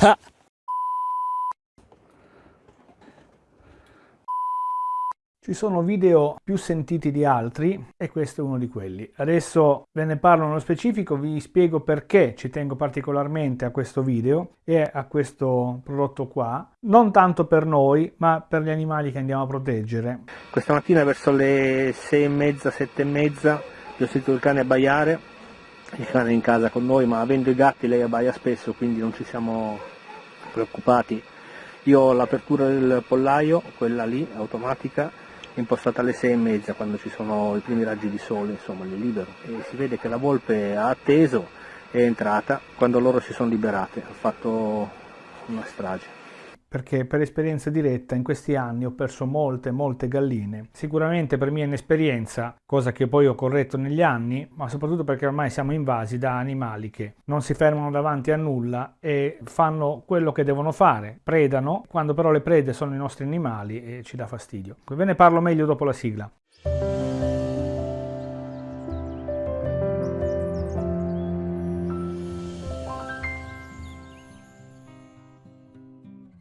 Ci sono video più sentiti di altri e questo è uno di quelli. Adesso ve ne parlo nello specifico, vi spiego perché ci tengo particolarmente a questo video e a questo prodotto qua. Non tanto per noi, ma per gli animali che andiamo a proteggere. Questa mattina verso le 6 e mezza, 7 e mezza, ho sentito il cane abbaiare. Il cane è in casa con noi, ma avendo i gatti lei abbaia spesso, quindi non ci siamo preoccupati. Io ho l'apertura del pollaio, quella lì, automatica, impostata alle 6 e mezza quando ci sono i primi raggi di sole, insomma li libero e si vede che la volpe ha atteso, è entrata, quando loro si sono liberate, ha fatto una strage perché per esperienza diretta in questi anni ho perso molte molte galline. Sicuramente per mia inesperienza cosa che poi ho corretto negli anni ma soprattutto perché ormai siamo invasi da animali che non si fermano davanti a nulla e fanno quello che devono fare predano quando però le prede sono i nostri animali e ci dà fastidio. Ve ne parlo meglio dopo la sigla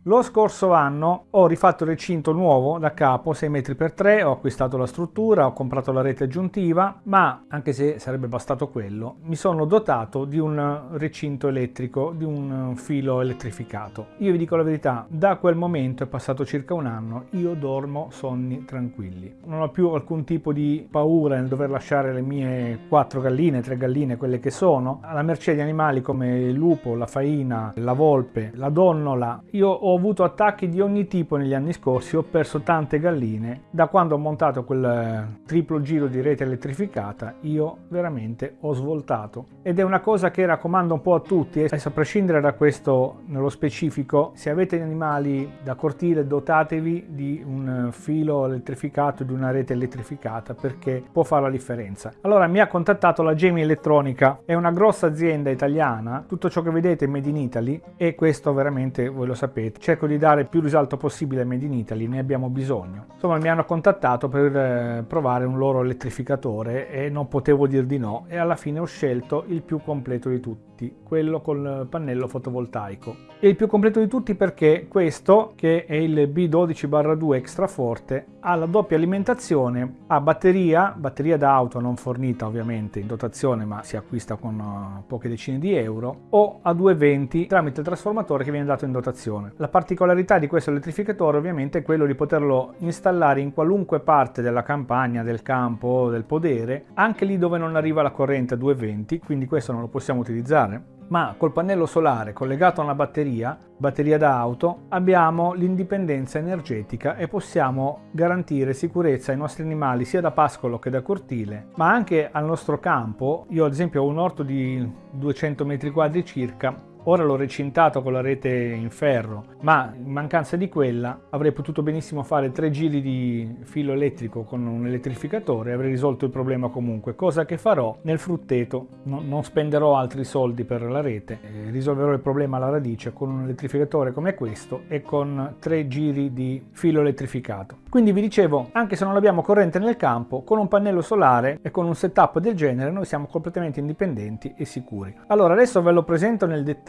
Lo scorso anno ho rifatto il recinto nuovo da capo 6 metri per 3 ho acquistato la struttura, ho comprato la rete aggiuntiva, ma anche se sarebbe bastato quello, mi sono dotato di un recinto elettrico, di un filo elettrificato. Io vi dico la verità, da quel momento è passato circa un anno, io dormo sonni tranquilli. Non ho più alcun tipo di paura nel dover lasciare le mie quattro galline, tre galline, quelle che sono, alla mercé di animali come il lupo, la faina, la volpe, la donnola. Io ho avuto attacchi di ogni tipo negli anni scorsi, ho perso tante galline. Da quando ho montato quel eh, triplo giro di rete elettrificata, io veramente ho svoltato. Ed è una cosa che raccomando un po' a tutti, adesso a prescindere da questo nello specifico, se avete animali da cortile dotatevi di un eh, filo elettrificato, di una rete elettrificata, perché può fare la differenza. Allora mi ha contattato la Gemi Elettronica, è una grossa azienda italiana, tutto ciò che vedete è made in Italy e questo veramente voi lo sapete cerco di dare più risalto possibile al Made in Italy, ne abbiamo bisogno. Insomma mi hanno contattato per eh, provare un loro elettrificatore e non potevo dir di no e alla fine ho scelto il più completo di tutti, quello col pannello fotovoltaico. E il più completo di tutti perché questo, che è il B12-2 extra forte, ha la doppia alimentazione a batteria, batteria da auto non fornita ovviamente in dotazione ma si acquista con uh, poche decine di euro, o a 220 tramite il trasformatore che viene dato in dotazione. La particolarità di questo elettrificatore ovviamente è quello di poterlo installare in qualunque parte della campagna, del campo, del podere, anche lì dove non arriva la corrente a 220, quindi questo non lo possiamo utilizzare ma col pannello solare collegato a una batteria, batteria da auto, abbiamo l'indipendenza energetica e possiamo garantire sicurezza ai nostri animali sia da pascolo che da cortile, ma anche al nostro campo. Io ad esempio ho un orto di 200 metri quadri circa Ora l'ho recintato con la rete in ferro, ma in mancanza di quella avrei potuto benissimo fare tre giri di filo elettrico con un elettrificatore e avrei risolto il problema comunque, cosa che farò nel frutteto. No, non spenderò altri soldi per la rete, eh, risolverò il problema alla radice con un elettrificatore come questo e con tre giri di filo elettrificato. Quindi vi dicevo, anche se non abbiamo corrente nel campo, con un pannello solare e con un setup del genere noi siamo completamente indipendenti e sicuri. Allora adesso ve lo presento nel dettaglio,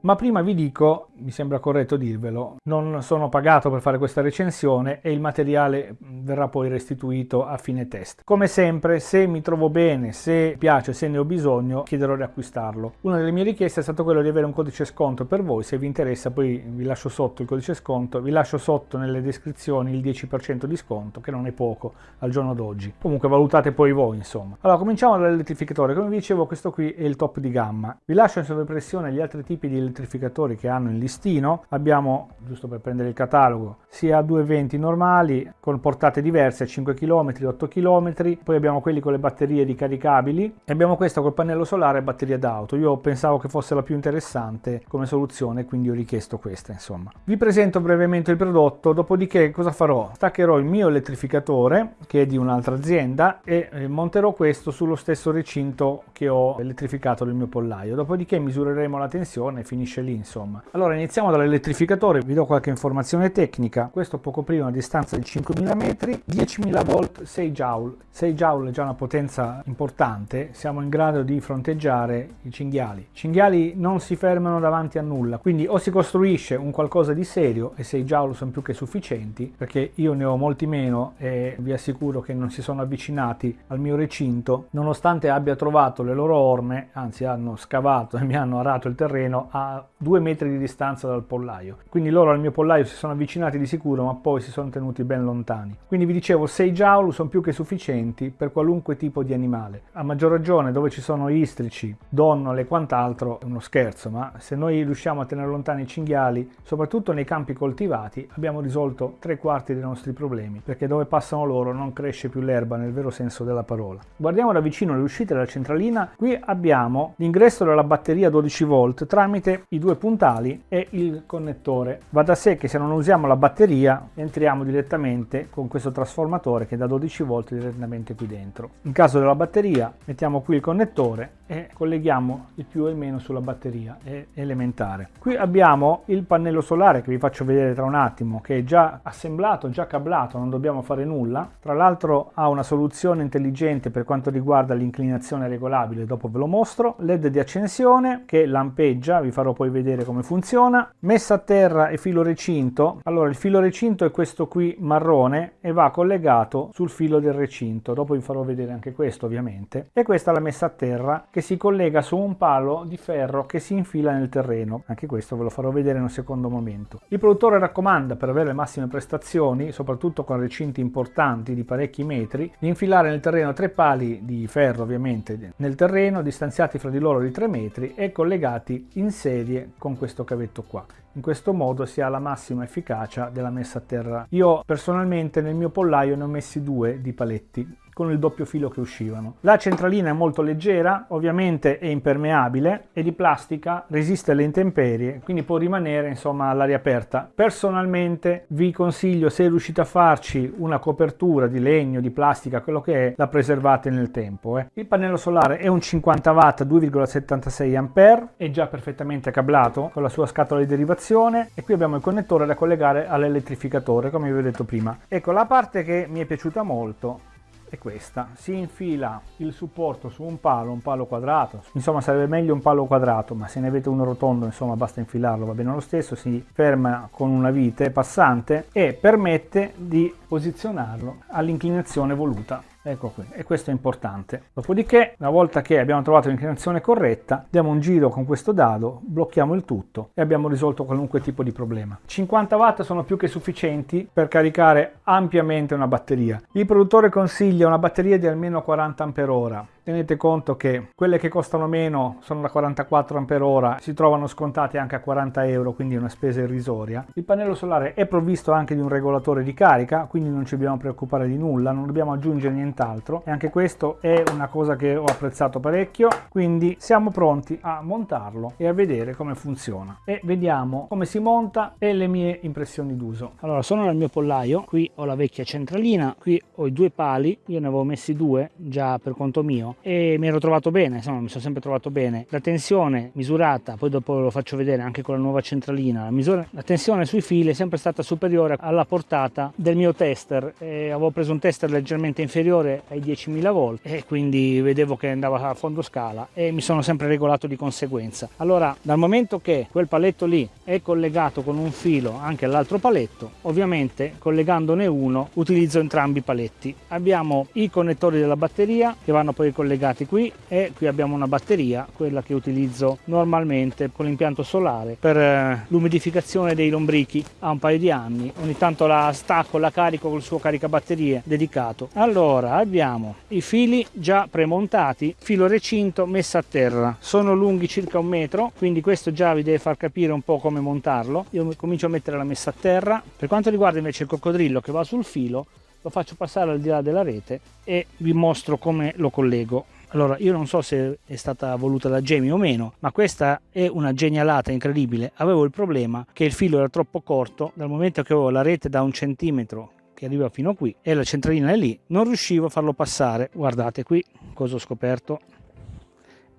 ma prima vi dico, mi sembra corretto dirvelo, non sono pagato per fare questa recensione e il materiale verrà poi restituito a fine test. Come sempre, se mi trovo bene, se piace, se ne ho bisogno, chiederò di acquistarlo. Una delle mie richieste è stato quello di avere un codice sconto per voi, se vi interessa poi vi lascio sotto il codice sconto, vi lascio sotto nelle descrizioni il 10% 10% di sconto, che non è poco al giorno d'oggi. Comunque valutate poi voi, insomma. Allora, cominciamo dall'elettrificatore. Come vi dicevo, questo qui è il top di gamma. Vi lascio in sovraimpressione gli altri tipi di elettrificatori che hanno in listino. Abbiamo, giusto per prendere il catalogo, sia 220 normali, con portate diverse, 5 km, 8 km, poi abbiamo quelli con le batterie ricaricabili e abbiamo questo col pannello solare e batteria d'auto. Io pensavo che fosse la più interessante come soluzione, quindi ho richiesto questa, insomma. Vi presento brevemente il prodotto, dopodiché cosa farò? staccherò il mio elettrificatore che è di un'altra azienda e eh, monterò questo sullo stesso recinto che ho elettrificato del mio pollaio. Dopodiché misureremo la tensione e finisce lì insomma. Allora iniziamo dall'elettrificatore, vi do qualche informazione tecnica. Questo può coprire una distanza di 5000 metri, 10.000 volt, 6 joule. 6 joule è già una potenza importante, siamo in grado di fronteggiare i cinghiali. I cinghiali non si fermano davanti a nulla, quindi o si costruisce un qualcosa di serio e 6 joule sono più che sufficienti, perché io ne ho molti meno e vi assicuro che non si sono avvicinati al mio recinto, nonostante abbia trovato le loro orme, anzi hanno scavato e mi hanno arato il terreno a due metri di distanza dal pollaio. Quindi loro al mio pollaio si sono avvicinati di sicuro, ma poi si sono tenuti ben lontani. Quindi vi dicevo, 6 joule sono più che sufficienti per qualunque tipo di animale. A maggior ragione dove ci sono istrici, donnole e quant'altro è uno scherzo, ma se noi riusciamo a tenere lontani i cinghiali, soprattutto nei campi coltivati, abbiamo risolto tre quarti dei nostri problemi, perché dove passano loro non cresce più l'erba nel vero senso della parola. Guardiamo da vicino le uscite della centralina, qui abbiamo l'ingresso della batteria 12 volt tramite i due puntali e il connettore. Va da sé che se non usiamo la batteria entriamo direttamente con questo trasformatore che da 12 volt direttamente qui dentro. In caso della batteria mettiamo qui il connettore e colleghiamo il più e il meno sulla batteria, è elementare. Qui abbiamo il pannello solare che vi faccio vedere tra un attimo che è già assemblato, già cablato, non dobbiamo fare nulla. Tra l'altro ha una soluzione intelligente per quanto riguarda l'inclinazione regolabile, dopo ve lo mostro. LED di accensione che lampeggia, vi farò poi vedere come funziona. Messa a terra e filo recinto. Allora il filo recinto è questo qui marrone e va collegato sul filo del recinto. Dopo vi farò vedere anche questo ovviamente. E questa è la messa a terra che si collega su un palo di ferro che si infila nel terreno. Anche questo ve lo farò vedere in un secondo momento. Il produttore raccomanda per avere le massime prestazioni, soprattutto con recinti importanti di parecchi metri, di infilare nel terreno tre pali di ferro ovviamente nel terreno, distanziati fra di loro di 3 metri e collegati in serie con questo cavetto qua. In questo modo si ha la massima efficacia della messa a terra. Io personalmente nel mio pollaio ne ho messi due di paletti con il doppio filo che uscivano. La centralina è molto leggera, ovviamente è impermeabile, è di plastica, resiste alle intemperie, quindi può rimanere insomma all'aria aperta. Personalmente vi consiglio, se riuscite a farci una copertura di legno, di plastica, quello che è, la preservate nel tempo. Eh. Il pannello solare è un 50 watt 2,76 A, è già perfettamente cablato con la sua scatola di derivazione e qui abbiamo il connettore da collegare all'elettrificatore, come vi ho detto prima. Ecco, la parte che mi è piaciuta molto è questa. Si infila il supporto su un palo un palo quadrato. Insomma sarebbe meglio un palo quadrato ma se ne avete uno rotondo insomma basta infilarlo va bene lo stesso si ferma con una vite passante e permette di posizionarlo all'inclinazione voluta Ecco qui, e questo è importante. Dopodiché, una volta che abbiamo trovato l'inclinazione corretta, diamo un giro con questo dado, blocchiamo il tutto e abbiamo risolto qualunque tipo di problema. 50 watt sono più che sufficienti per caricare ampiamente una batteria. Il produttore consiglia una batteria di almeno 40 Ah tenete conto che quelle che costano meno sono da 44 Ah, si trovano scontate anche a 40 euro, quindi una spesa irrisoria. Il pannello solare è provvisto anche di un regolatore di carica, quindi non ci dobbiamo preoccupare di nulla, non dobbiamo aggiungere nient'altro e anche questo è una cosa che ho apprezzato parecchio, quindi siamo pronti a montarlo e a vedere come funziona. E vediamo come si monta e le mie impressioni d'uso. Allora, sono nel mio pollaio, qui ho la vecchia centralina, qui ho i due pali, io ne avevo messi due già per conto mio e mi ero trovato bene, insomma mi sono sempre trovato bene. La tensione misurata, poi dopo lo faccio vedere anche con la nuova centralina, la, misura, la tensione sui fili è sempre stata superiore alla portata del mio tester. E avevo preso un tester leggermente inferiore ai 10.000 volt e quindi vedevo che andava a fondo scala e mi sono sempre regolato di conseguenza. Allora dal momento che quel paletto lì è collegato con un filo anche all'altro paletto, ovviamente collegandone uno utilizzo entrambi i paletti. Abbiamo i connettori della batteria che vanno poi collegati collegati qui e qui abbiamo una batteria, quella che utilizzo normalmente con l'impianto solare per eh, l'umidificazione dei lombrichi ha un paio di anni, ogni tanto la stacco, la carico col suo caricabatterie dedicato. Allora abbiamo i fili già premontati, filo recinto messa a terra, sono lunghi circa un metro, quindi questo già vi deve far capire un po' come montarlo. Io comincio a mettere la messa a terra, per quanto riguarda invece il coccodrillo che va sul filo, lo faccio passare al di là della rete e vi mostro come lo collego. Allora, io non so se è stata voluta da Jamie o meno, ma questa è una genialata incredibile. Avevo il problema che il filo era troppo corto, dal momento che avevo la rete da un centimetro che arriva fino qui e la centralina è lì, non riuscivo a farlo passare. Guardate qui cosa ho scoperto.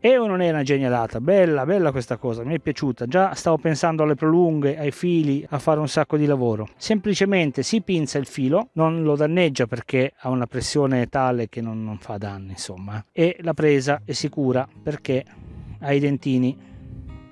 E o non è una genialata? Bella, bella questa cosa, mi è piaciuta. Già stavo pensando alle prolunghe, ai fili, a fare un sacco di lavoro. Semplicemente si pinza il filo, non lo danneggia perché ha una pressione tale che non, non fa danni, insomma. E la presa è sicura perché ha i dentini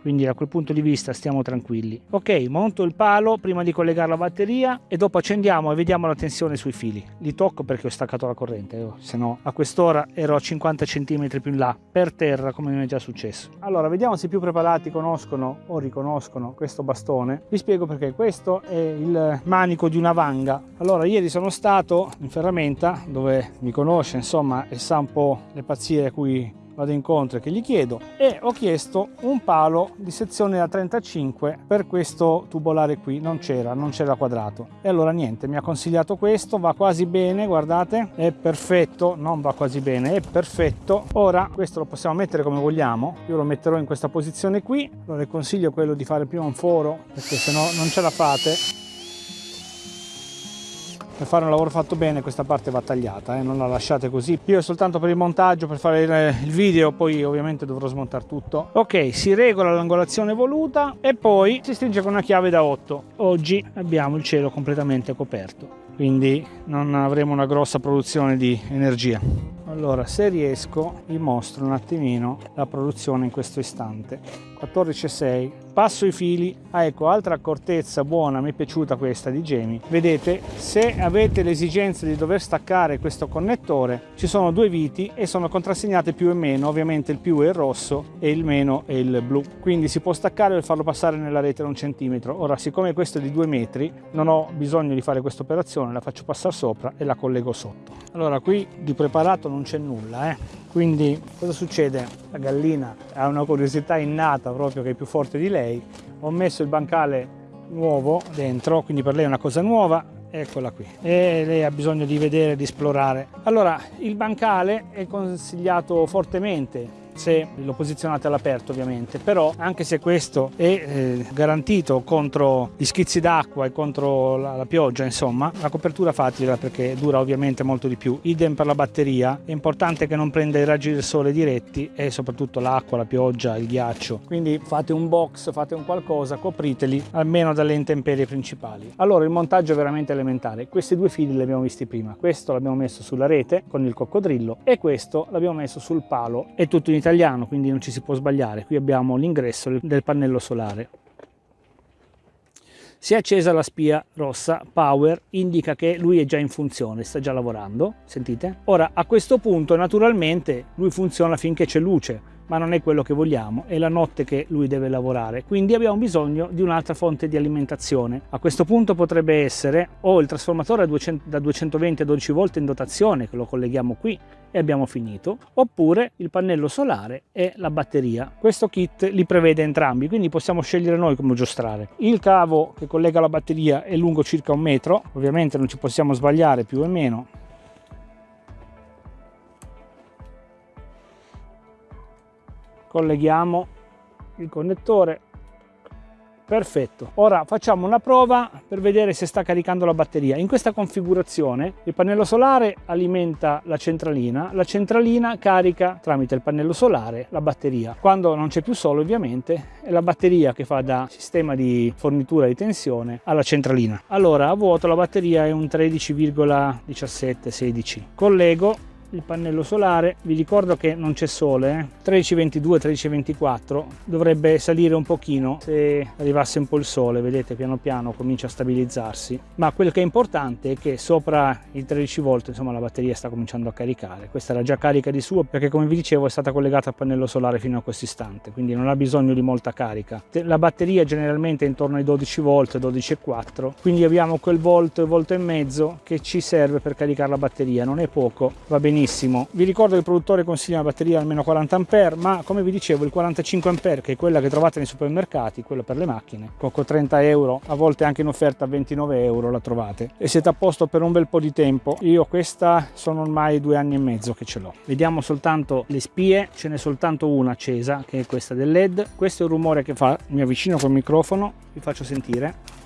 quindi da quel punto di vista stiamo tranquilli. Ok monto il palo prima di collegare la batteria e dopo accendiamo e vediamo la tensione sui fili. Li tocco perché ho staccato la corrente oh, se no a quest'ora ero a 50 cm più in là per terra come mi è già successo. Allora vediamo se i più preparati conoscono o riconoscono questo bastone. Vi spiego perché. Questo è il manico di una vanga. Allora ieri sono stato in ferramenta dove mi conosce insomma e sa un po' le pazzie a cui vado incontro e che gli chiedo e ho chiesto un palo di sezione da 35 per questo tubolare qui. Non c'era non c'era quadrato. E allora niente mi ha consigliato questo va quasi bene guardate. È perfetto non va quasi bene è perfetto. Ora questo lo possiamo mettere come vogliamo. Io lo metterò in questa posizione qui. Allora le consiglio quello di fare prima un foro perché se no non ce la fate per fare un lavoro fatto bene questa parte va tagliata, eh? non la lasciate così. Io è soltanto per il montaggio, per fare il, video, poi ovviamente dovrò smontare tutto. Ok, si regola l'angolazione voluta e poi si stringe con una chiave da 8. Oggi abbiamo il cielo completamente coperto, quindi non avremo una grossa produzione di energia. Allora, se riesco, vi mostro un attimino la produzione in questo istante. 14,6 passo i fili. Ah ecco altra accortezza buona mi è piaciuta questa di Gemi. Vedete se avete l'esigenza di dover staccare questo connettore ci sono due viti e sono contrassegnate più e meno. Ovviamente il più è il rosso e il meno è il blu. Quindi si può staccare e farlo passare nella rete un centimetro. Ora siccome questo è di due metri non ho bisogno di fare questa operazione la faccio passare sopra e la collego sotto. Allora qui di preparato non c'è nulla eh quindi cosa succede? La gallina ha una curiosità innata proprio che è più forte di lei. Ho messo il bancale nuovo dentro quindi per lei è una cosa nuova. Eccola qui. E lei ha bisogno di vedere di esplorare. Allora il bancale è consigliato fortemente se lo posizionate all'aperto ovviamente. Però anche se questo è eh, garantito contro gli schizzi d'acqua e contro la, la, pioggia insomma la copertura fatela perché dura ovviamente molto di più. Idem per la batteria. È importante che non prenda i raggi del sole diretti e soprattutto l'acqua la pioggia il ghiaccio. Quindi fate un box fate un qualcosa copriteli almeno dalle intemperie principali. Allora il montaggio è veramente elementare. Questi due fili li abbiamo visti prima. Questo l'abbiamo messo sulla rete con il coccodrillo e questo l'abbiamo messo sul palo è tutto in italiano quindi non ci si può sbagliare. Qui abbiamo l'ingresso del pannello solare. Si è accesa la spia rossa power indica che lui è già in funzione sta già lavorando sentite? Ora a questo punto naturalmente lui funziona finché c'è luce ma non è quello che vogliamo, è la notte che lui deve lavorare, quindi abbiamo bisogno di un'altra fonte di alimentazione. A questo punto potrebbe essere o il trasformatore da 220 a 12 volt in dotazione, che lo colleghiamo qui e abbiamo finito, oppure il pannello solare e la batteria. Questo kit li prevede entrambi, quindi possiamo scegliere noi come giostrare. Il cavo che collega la batteria è lungo circa un metro, ovviamente non ci possiamo sbagliare più o meno, colleghiamo il connettore. Perfetto. Ora facciamo una prova per vedere se sta caricando la batteria. In questa configurazione il pannello solare alimenta la centralina la centralina carica tramite il pannello solare la batteria. Quando non c'è più sole ovviamente è la batteria che fa da sistema di fornitura di tensione alla centralina. Allora a vuoto la batteria è un 13,17 16 collego il pannello solare. Vi ricordo che non c'è sole eh? 1322 1324 dovrebbe salire un pochino se arrivasse un po' il sole. Vedete piano piano comincia a stabilizzarsi. Ma quello che è importante è che sopra i 13 volt insomma la batteria sta cominciando a caricare. Questa era già carica di suo perché come vi dicevo è stata collegata al pannello solare fino a questo istante quindi non ha bisogno di molta carica. La batteria generalmente è intorno ai 12 volt 12,4 quindi abbiamo quel volt volt e mezzo che ci serve per caricare la batteria. Non è poco va benissimo benissimo. Vi ricordo che il produttore consiglia una batteria almeno 40 A, ma come vi dicevo il 45 A che è quella che trovate nei supermercati, quella per le macchine, con 30 euro, a volte anche in offerta a 29 euro la trovate e siete a posto per un bel po' di tempo. Io questa sono ormai due anni e mezzo che ce l'ho. Vediamo soltanto le spie, ce n'è soltanto una accesa che è questa del LED. Questo è il rumore che fa, mi avvicino col microfono, vi faccio sentire.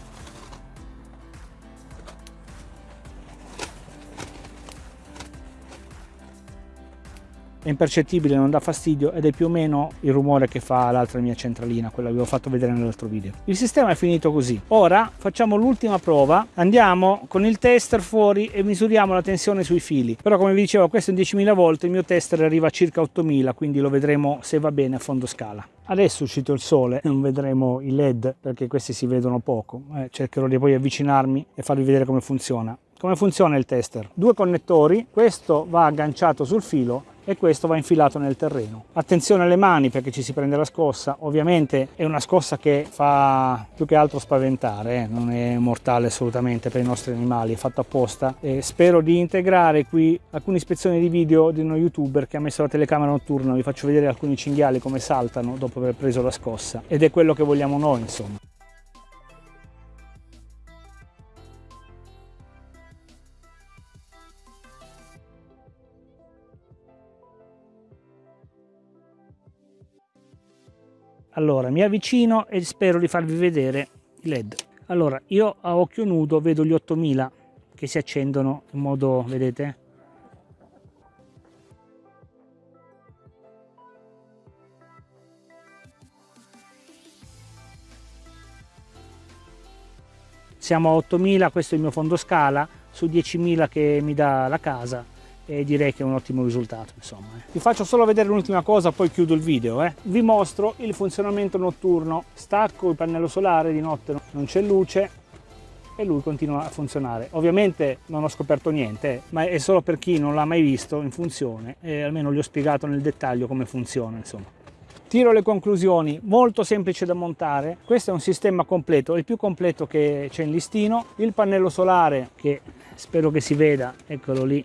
È impercettibile, non dà fastidio ed è più o meno il rumore che fa l'altra mia centralina, quella che vi ho fatto vedere nell'altro video. Il sistema è finito così. Ora facciamo l'ultima prova, andiamo con il tester fuori e misuriamo la tensione sui fili. Però come vi dicevo questo è 10.000 volt, il mio tester arriva a circa 8.000, quindi lo vedremo se va bene a fondo scala. Adesso è uscito il sole, non vedremo i led perché questi si vedono poco, eh, cercherò di poi avvicinarmi e farvi vedere come funziona. Come funziona il tester? Due connettori, questo va agganciato sul filo e questo va infilato nel terreno. Attenzione alle mani perché ci si prende la scossa, ovviamente è una scossa che fa più che altro spaventare, eh? non è mortale assolutamente per i nostri animali, è fatta apposta. E spero di integrare qui alcune ispezioni di video di uno youtuber che ha messo la telecamera notturna, vi faccio vedere alcuni cinghiali come saltano dopo aver preso la scossa ed è quello che vogliamo noi insomma. Allora, mi avvicino e spero di farvi vedere i LED. Allora, io a occhio nudo vedo gli 8000 che si accendono in modo, vedete? Siamo a 8000, questo è il mio fondo scala, su 10.000 che mi dà la casa e direi che è un ottimo risultato insomma. Eh. Vi faccio solo vedere l'ultima cosa poi chiudo il video. Eh. Vi mostro il funzionamento notturno. Stacco il pannello solare, di notte non c'è luce e lui continua a funzionare. Ovviamente non ho scoperto niente, eh, ma è solo per chi non l'ha mai visto in funzione e almeno gli ho spiegato nel dettaglio come funziona insomma. Tiro le conclusioni, molto semplice da montare, questo è un sistema completo, il più completo che c'è in listino, il pannello solare che spero che si veda, eccolo lì,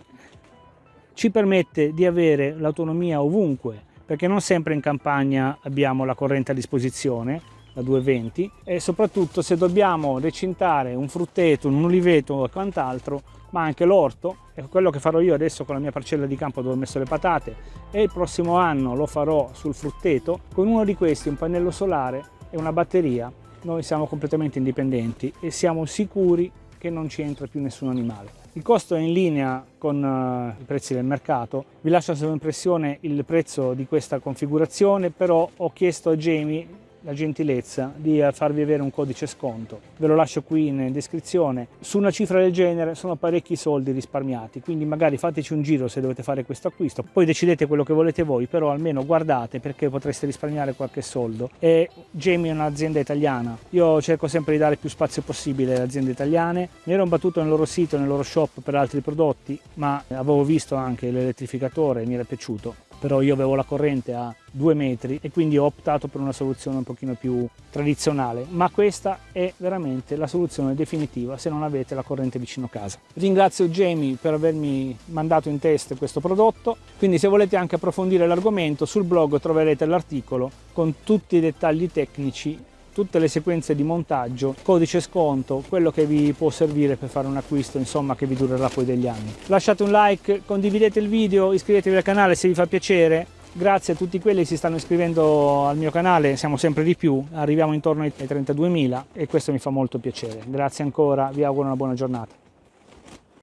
ci permette di avere l'autonomia ovunque, perché non sempre in campagna abbiamo la corrente a disposizione, la 220, e soprattutto se dobbiamo recintare un frutteto, un uliveto o quant'altro, ma anche l'orto, è quello che farò io adesso con la mia parcella di campo dove ho messo le patate e il prossimo anno lo farò sul frutteto, con uno di questi, un pannello solare e una batteria, noi siamo completamente indipendenti e siamo sicuri che non ci entra più nessun animale. Il costo è in linea con uh, i prezzi del mercato. Vi lascio a sovraimpressione il prezzo di questa configurazione, però ho chiesto a Jamie la gentilezza di farvi avere un codice sconto. Ve lo lascio qui in descrizione. Su una cifra del genere sono parecchi soldi risparmiati, quindi magari fateci un giro se dovete fare questo acquisto. Poi decidete quello che volete voi, però almeno guardate perché potreste risparmiare qualche soldo. E Jamie è un'azienda italiana. Io cerco sempre di dare più spazio possibile alle aziende italiane. Mi ero imbattuto nel loro sito, nel loro shop per altri prodotti, ma avevo visto anche l'elettrificatore e mi era piaciuto però io avevo la corrente a due metri e quindi ho optato per una soluzione un pochino più tradizionale, ma questa è veramente la soluzione definitiva se non avete la corrente vicino casa. Ringrazio Jamie per avermi mandato in test questo prodotto, quindi se volete anche approfondire l'argomento sul blog troverete l'articolo con tutti i dettagli tecnici tutte le sequenze di montaggio, codice sconto, quello che vi può servire per fare un acquisto insomma che vi durerà poi degli anni. Lasciate un like, condividete il video, iscrivetevi al canale se vi fa piacere. Grazie a tutti quelli che si stanno iscrivendo al mio canale, siamo sempre di più, arriviamo intorno ai 32.000 e questo mi fa molto piacere. Grazie ancora, vi auguro una buona giornata.